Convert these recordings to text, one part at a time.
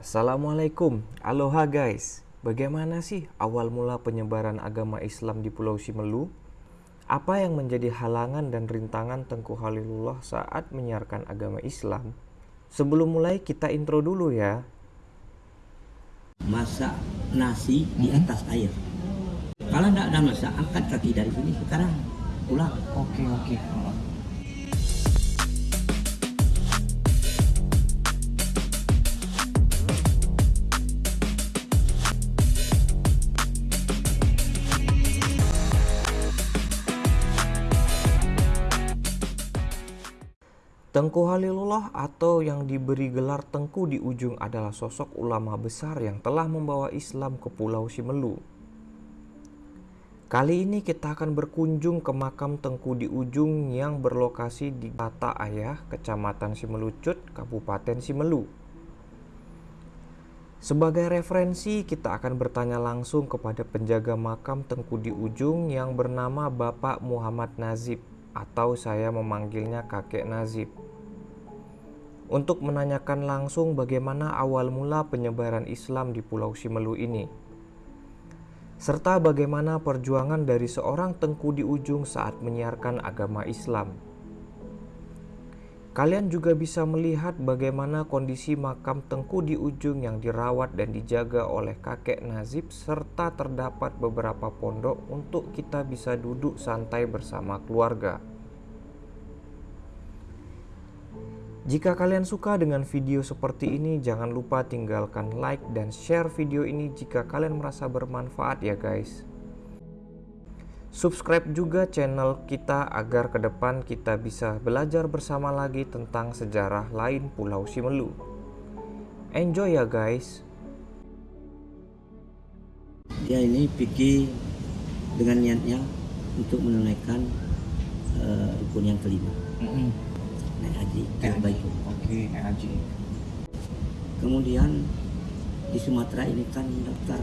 Assalamualaikum, aloha guys. Bagaimana sih awal mula penyebaran agama Islam di Pulau Simelu? Apa yang menjadi halangan dan rintangan Tengku Halilullah saat menyiarkan agama Islam? Sebelum mulai kita intro dulu ya. masak nasi di atas air. Kalau tidak ada masak, angkat kaki dari sini sekarang pulang. Oke oke. Tengku Halilullah atau yang diberi gelar Tengku di ujung adalah sosok ulama besar yang telah membawa Islam ke Pulau Simelu. Kali ini kita akan berkunjung ke makam Tengku di ujung yang berlokasi di Tata Ayah, Kecamatan Simelucut, Kabupaten Simelu. Sebagai referensi, kita akan bertanya langsung kepada penjaga makam Tengku di ujung yang bernama Bapak Muhammad Nazib atau saya memanggilnya kakek Nazib. Untuk menanyakan langsung bagaimana awal mula penyebaran Islam di Pulau Simelu ini. Serta bagaimana perjuangan dari seorang tengku di ujung saat menyiarkan agama Islam. Kalian juga bisa melihat bagaimana kondisi makam tengku di ujung yang dirawat dan dijaga oleh kakek Nazib serta terdapat beberapa pondok untuk kita bisa duduk santai bersama keluarga. Jika kalian suka dengan video seperti ini, jangan lupa tinggalkan like dan share video ini jika kalian merasa bermanfaat ya guys. Subscribe juga channel kita agar ke depan kita bisa belajar bersama lagi tentang sejarah lain Pulau Simelu. Enjoy ya guys. Dia ini pergi dengan niatnya untuk menunaikan eh, rukun yang kelima, naik haji ke Eh, Baitul. Oke, eh, Haji. Kemudian di Sumatera ini kan daftar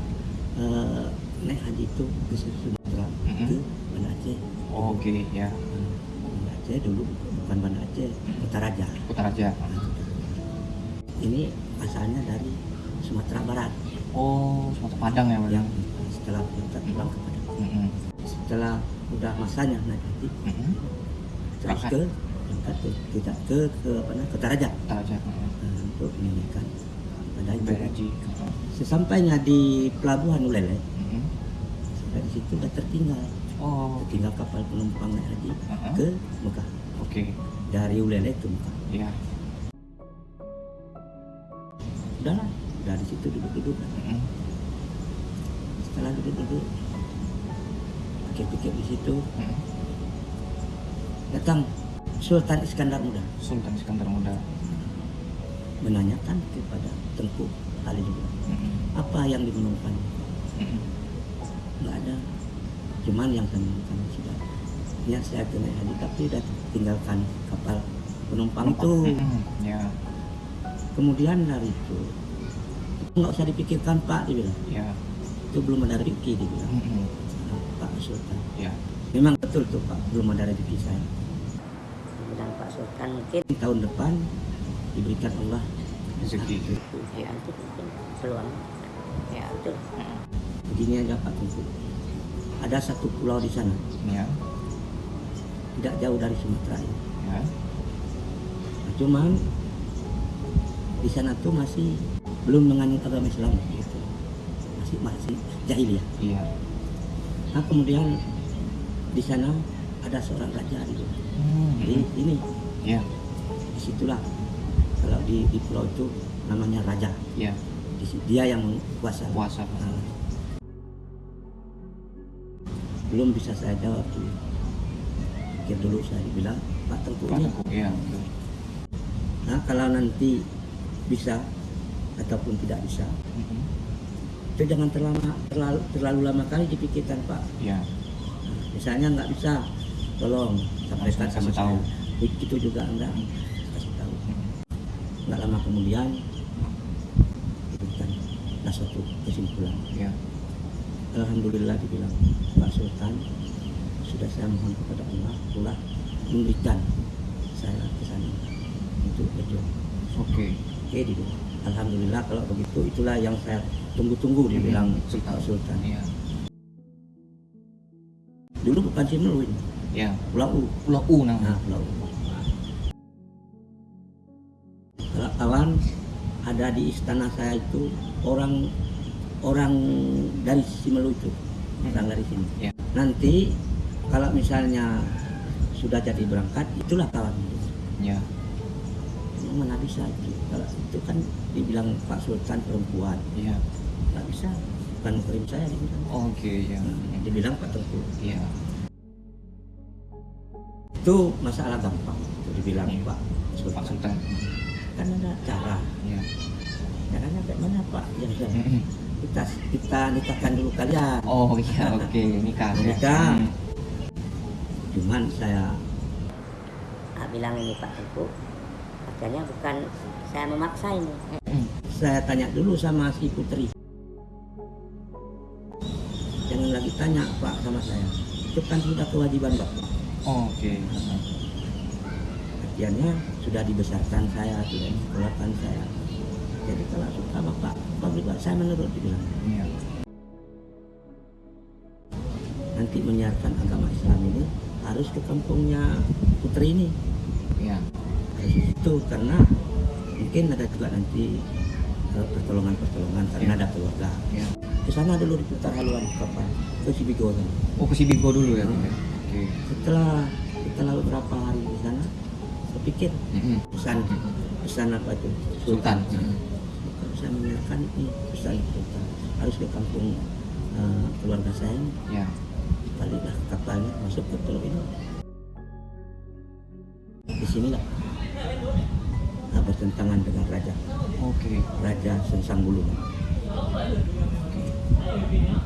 eh, naik haji itu ke Sumatera Ke Banda Aceh. Oke, ya. Banda Aceh dulu bukan Banda Aceh, Kota Raja. Kutaraja. Ini asalnya dari Sumatera Barat Oh, Sumatera Padang ya, yang setelah kita pulang ke Padang. Mm-mm. Setelah udah masanya naik haji, Mm-mm. terus ke berangkat ke kita ke ke apa namanya Kota Raja Kutaraja. Mm-mm. eh, untuk. Bayar Haji. Sesampainya di pelabuhan Ulele, Mm-mm. Dari situ udah tertinggal, Oh, tinggal kapal penumpang naik haji Uh-huh. ke Mekah oke. dari Ulele ke Mekah. Ya. Udahlah, dari situ duduk-duduk. Mm-mm. Setelah duduk-duduk, pikir-pikir di situ, Mm-mm. datang Sultan Iskandar Muda Sultan Iskandar Muda. menanyakan kepada Tengku Halilullah Mm-mm. apa yang dimenungkan Mm-mm. Nggak ada cuman yang saya menungkan sudah niat saya ke naik haji tapi udah tinggalkan kapal penumpang itu Mm-mm. Ya. kemudian dari itu nggak usah dipikirkan Pak dibilang Ya. itu belum ada rezeki dibilang Mm-mm. Pak Sultan Ya. memang betul tuh Pak belum ada rezeki saya bilang Pak Sultan mungkin tahun depan diberikan Allah Rezeki. ya itu mungkin peluang ya itu. Begini aja Pak Tengku ada satu pulau di sana Ya. tidak jauh dari Sumatera Ya. Nah, cuman di sana tuh masih belum menganut agama Islam gitu masih masih jahiliyah Iya. nah kemudian di sana ada seorang raja gitu Mm-mm. jadi ini Ya. di situlah kalau di, di pulau itu namanya raja Ya. di dia yang kuasa Puasa. Nah, belum bisa saya jawab tuh pikir dulu saya bilang Pak Tengku Pak ini Tengku. Ya. betul. Nah, kalau nanti bisa ataupun tidak bisa, Mm-mm. itu jangan terlalu terlalu, terlalu lama kali dipikirkan Pak. Ya. Nah, misalnya nggak bisa, tolong sampaikan sama tahu. saya. Begitu juga enggak kasih tahu. Nggak lama kemudian diberikan ada suatu kesimpulan. Ya. Alhamdulillah dibilang Pak Sultan sudah saya mohon kepada Allah pula memberikan saya ke sana untuk berjuang. Oke. Oke dibilang Alhamdulillah kalau begitu itulah yang saya tunggu-tunggu dibilang Sultan. Pak Sultan. Iya. Dulu bukan Cimelu ini, Ya. Pulau U. Pulau U namanya. Nah, Pulau U. Kalau kawan ada di istana saya itu orang orang dari Simelu itu, orang dari sini. Ya. Nanti kalau misalnya sudah jadi berangkat, itulah kawan. Ya. Mana bisa? Kalau itu kan dibilang Pak Sultan perempuan, Iya. nggak bisa. Bukan murim saya dibilang. Oke, ya. Hmm, Dibilang Pak Tengku. Iya. Itu masalah gampang. Itu dibilang Iya. Pak Sultan. Pak Sultan. Kan ada cara. Iya. Caranya kayak mana Pak? Ya, ya. Kita kita nikahkan dulu kalian. Oh iya, oke. Nikah. ya. Nikah. Hmm. Cuman saya Ah, bilang ini Pak Tengku katanya bukan saya memaksa ini Mm-mm. saya tanya dulu sama si Putri. Jangan lagi tanya Pak sama saya. Itu kan sudah kewajiban Bapak. Oh, Oke. Artinya sudah dibesarkan saya, sudah disekolahkan saya. Jadi kalau suka Bapak, saya menurut dibilang. Iya. Nanti menyiarkan agama Islam ini harus ke kampungnya Putri ini. Harus itu karena mungkin ada juga nanti eh, pertolongan-pertolongan karena Iya. ada keluarga. Iya. Ke sana dulu diputar haluan kapal ke Sibigo sana. Oh ke Sibigo dulu ya. Hmm. Oke. Oke. Setelah setelah beberapa hari di sana, saya pikir Mm-mm. pesan pesan apa itu Sultan. Sultan. Mm-mm. Kalau saya menyiarkan ini pesan Sultan harus ke kampung eh, keluarga saya Ya. baliklah kapalnya masuk ke pulau ini. Di sinilah nah, bertentangan dengan raja Oke. Raja Sensang Bulu. Oke.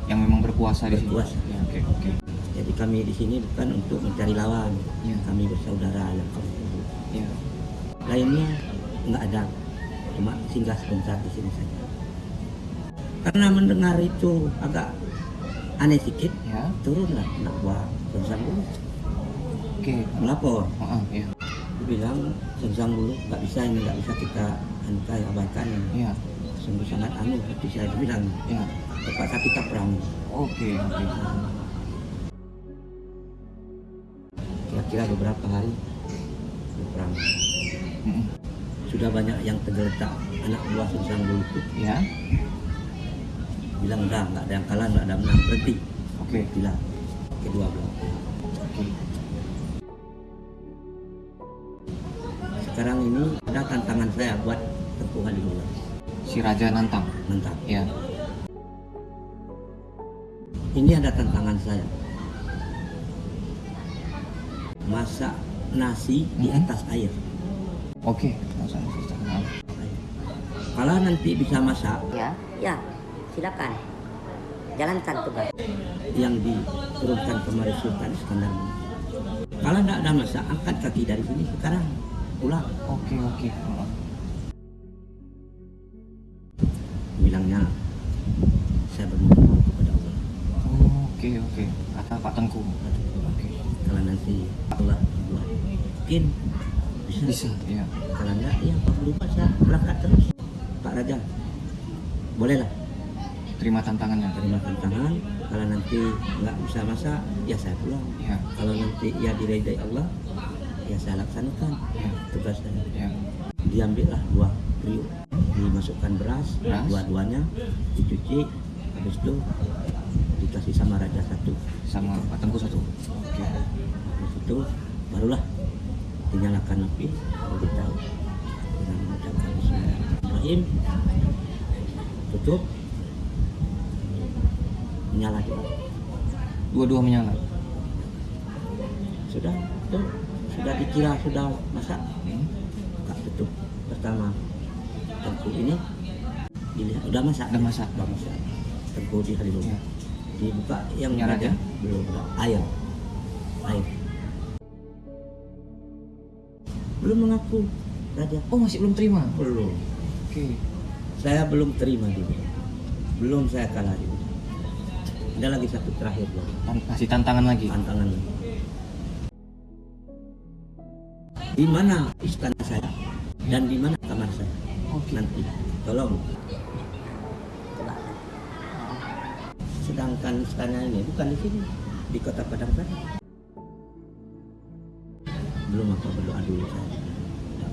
Yang memang berkuasa di sini. Berkuasa. Ya, oke, oke. Jadi kami di sini bukan untuk mencari lawan. Ya. Kami bersaudara yang kampung. Ya. Lainnya nggak ada, cuma singgah sebentar di sini saja. Karena mendengar itu agak aneh sedikit, Ya. turunlah anak buah Sensang Bulu Oke. melapor. Oh, ya. Dia bilang Sensang Bulu nggak bisa ini nggak bisa kita antai abaikan. Ya. Sungguh sangat anu, tapi saya bilang Ya. terpaksa kita perang. Oke, oke. Kira-kira beberapa hari berperang. Mm-mm. Sudah banyak yang tergeletak anak buah Bulu itu Ya. bilang udah nggak ada yang kalah nggak ada menang berhenti Oke. bilang kedua belah Oke. sekarang ini ada tantangan saya buat Tengku Halilullah Si Raja nantang. mentang Ya. ini ada tantangan saya masak nasi di Mhm. atas air Oke. Susah. Maaf. Kalau nanti bisa masak ya ya silakan jalankan tugas yang diturunkan kemarin Sultan Iskandar kalau tidak ada masak angkat kaki dari sini sekarang pulang Oke, oke. Bilangnya saya bermohon kepada Allah Oh, Oke, oke. Kata Pak Tengku. Oke. kalau nanti Allah buat mungkin bisa, Bisa, ya. kalau enggak ya Pak lupa saya berangkat terus Pak Raja bolehlah Terima tantangannya. terima tantangan kalau nanti nggak bisa masak ya saya pulang Ya. kalau nanti ya diridai Allah ya saya laksanakan Ya. tugas saya Ya. diambillah dua kriuk dimasukkan beras, Beras. dua-duanya dicuci habis itu dikasih sama raja satu Sama Pak Tengku satu. Oke. habis itu barulah dinyalakan api beritahu dengan mengucapkan Bismillahirrahmanirrahim. Tutup. Menyala juga Dua-dua menyala. sudah itu sudah dikira sudah masak. Buka tutup. Pertama tengku ini dilihat. Udah masak? Udah masak. udah masak. Tengku di Ya. dibuka yang raja? belum ada. Air. Air belum mengaku. Raja. Oh, masih belum terima. belum. Oke. saya belum terima dulu belum saya kalah dulu ada lagi satu terakhir Tan- Kasih tantangan lagi. tantangan. Lagi di mana istana saya? Dan di mana kamar saya? Oke. nanti. Tolong. Sedangkan istana ini bukan di sini di kota Padang sana belum apa berdoa dulu saya Ya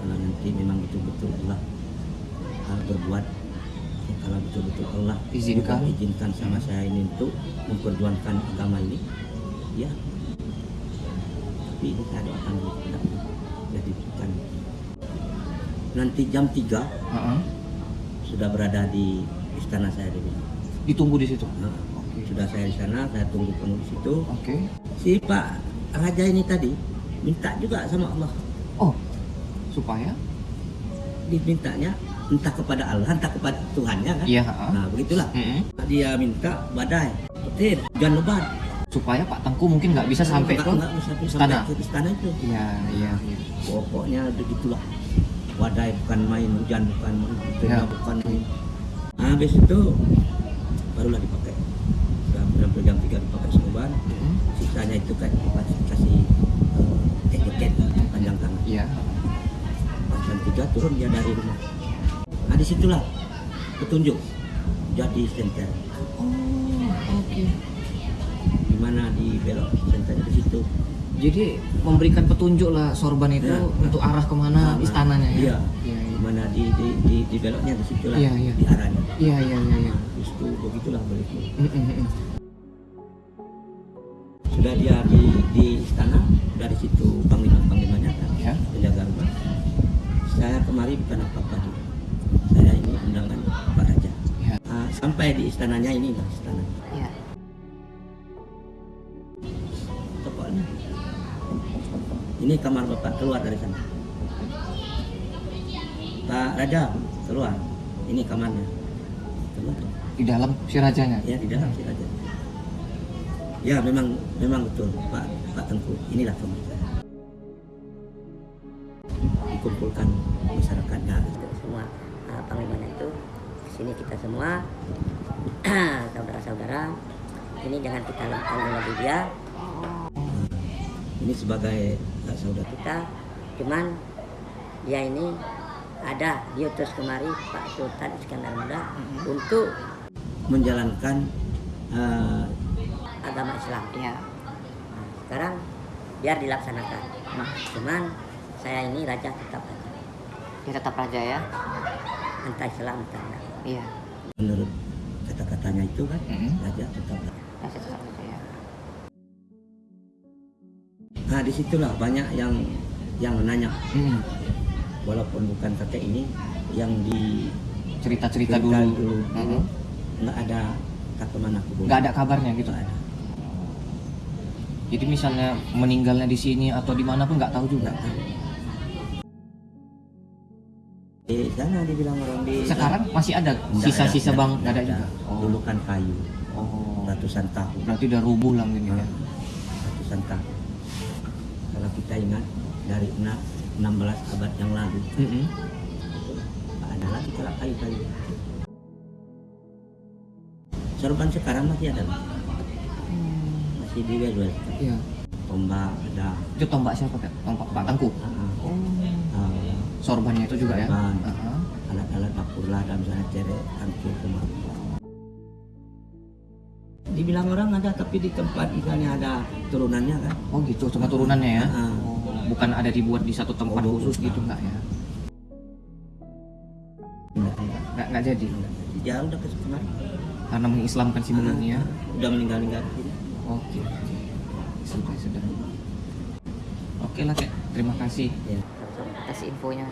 kalau nanti memang betul-betul Allah uh, berbuat ya, kalau betul-betul Allah Izinkan. izinkan sama saya ini untuk memperjuangkan agama ini ya tapi ini saya doakan tidak jadi bukan nanti jam 3 Heeh. sudah berada di istana saya dulu Ditunggu di situ. Nah, sudah saya di sana, saya tunggu penuh di situ. Oke. Si Pak Raja ini tadi minta juga sama Allah. Oh, supaya? Dimintanya entah kepada Allah, entah kepada Tuhannya kan. Iya. Nah, begitulah. Mm-mm. Dia minta badai, petir, hujan lebat. Supaya Pak Tengku mungkin nggak bisa sampai ke istana. sampai ke istana itu. Iya, iya, iya. Pokoknya begitulah. Badai bukan main, hujan bukan main, Ya. bukan main. Nah, habis itu barulah dipakai. Sampai jam 3 dipakai sorban. Mm-mm. sisanya itu kan dikasih etiket panjang tangan Iya. pas jam tiga turun dia dari rumah nah di situlah petunjuk jadi senter Oh, oke. di mana di belok senternya di situ Jadi memberikan petunjuk lah sorban itu Ya. untuk arah ke mana Nah, istananya ya. iya Iya, di iya. mana di di di, di beloknya di situlah Iya, iya. di arahnya Iya, iya, iya, iya. nah, itu begitulah begitu Mm-mm, mm-mm. Sudah dia di di istana dari situ panglima panglimanya kan? Ya. penjaga rumah. Saya kemari bukan apa apa saya ini undangan Pak Raja. Ya. Ah, sampai di istananya ini lah istana. Pokoknya ini kamar bapak keluar dari sana. Pak Raja keluar. Ini kamarnya. Keluar. Di dalam si rajanya. ya di dalam si Raja ya memang memang betul Pak Pak Tengku. Inilah saya dikumpulkan masyarakatnya untuk semua uh, panglimanya itu sini kita semua saudara-saudara ini jangan kita lakukan lagi dia ini sebagai eh, saudara. Kita cuman dia ini ada diutus kemari Pak Sultan Iskandar Muda untuk menjalankan eh, agama Islam. Iya. Nah, sekarang biar dilaksanakan. Cuman saya ini raja tetap raja. Dia tetap raja ya. Entah Islam entah. Iya. menurut kata-katanya itu kan Mm-mm. Raja tetap Raja tetap raja ya. Nah di situlah banyak yang yang nanya Mm-mm. walaupun bukan kakek ini yang di Cerita-cerita cerita dulu. dulu Mm-mm. nggak ada kata mana aku Nggak ada kabarnya gitu. nggak ada Jadi misalnya meninggalnya di sini atau di mana pun nggak tahu juga. di sana dibilang orang di Sekarang masih ada sisa-sisa ada, bang nggak ada nggak juga. Oh. dulu kan kayu Oh. ratusan tahun Berarti udah rubuh lah gini ya. ratusan tahun kalau kita ingat dari enam 16 abad yang lalu Mm-mm. nggak ada lagi kayu-kayu sorban sekarang masih ada masih dijual Iya. tombak ada Itu tombak siapa Kak? Tombak Pak Tangku. ah, Oh. ah, Sorbannya itu juga ya. Sorban. Heeh. alat-alat dapur lah dan misalnya ceret tangki rumah dibilang orang ada tapi di tempat misalnya ada turunannya kan Oh gitu, cuma turunannya ya. Oh, bukan ada dibuat di satu tempat Oh, khusus gitu enggak ya? Enggak, enggak. Enggak enggak jadi. ya udah ke kemarin Karena mengislamkan si benarnya. udah meninggal meninggal Oke, oke. Sudah, sudah. Oke lah, Kak. Terima kasih ya atas infonya.